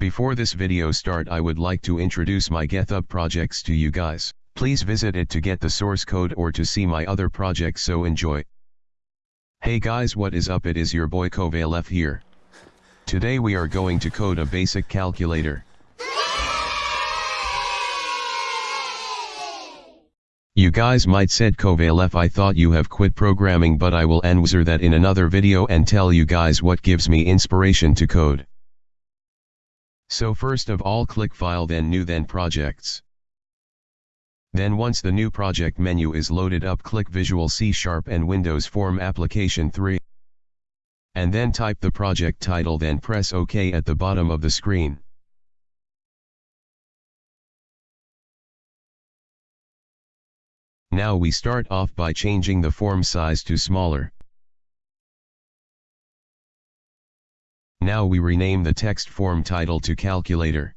Before this video start I would like to introduce my GitHub projects to you guys. Please visit it to get the source code or to see my other projects so enjoy. Hey guys what is up it is your boy Kovalef here. Today we are going to code a basic calculator. You guys might said Kovalef I thought you have quit programming but I will answer that in another video and tell you guys what gives me inspiration to code. So first of all click file then new then projects. Then once the new project menu is loaded up click Visual C Sharp and Windows Form Application 3. And then type the project title then press OK at the bottom of the screen. Now we start off by changing the form size to smaller. Now we rename the text form title to calculator.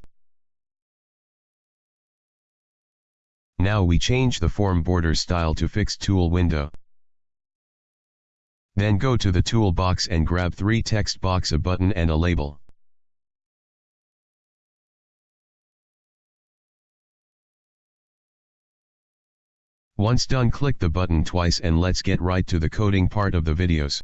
Now we change the form border style to fixed tool window. Then go to the toolbox and grab three text box a button and a label. Once done click the button twice and let's get right to the coding part of the videos.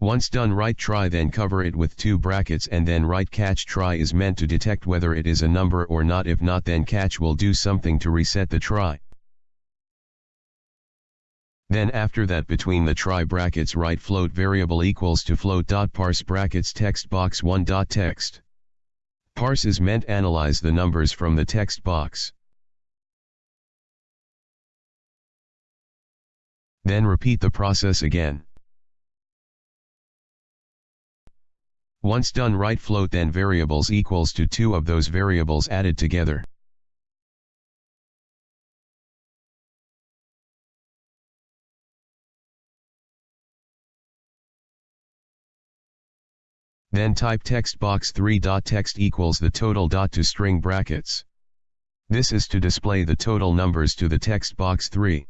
Once done write try then cover it with two brackets and then write catch try is meant to detect whether it is a number or not if not then catch will do something to reset the try. Then after that between the try brackets write float variable equals to float dot parse brackets text box 1 dot text. Parse is meant analyze the numbers from the text box. Then repeat the process again. Once done write float then variables equals to two of those variables added together. Then type text box 3 dot text equals the total dot to string brackets. This is to display the total numbers to the text box 3.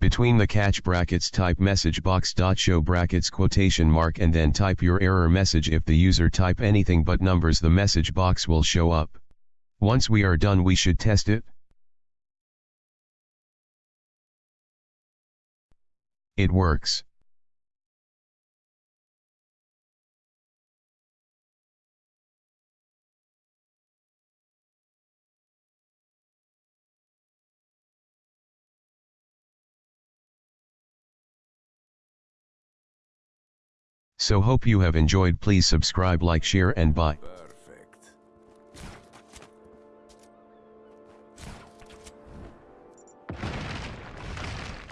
Between the catch brackets type message box dot show brackets quotation mark and then type your error message if the user type anything but numbers the message box will show up. Once we are done we should test it. It works. So hope you have enjoyed please subscribe like share and bye.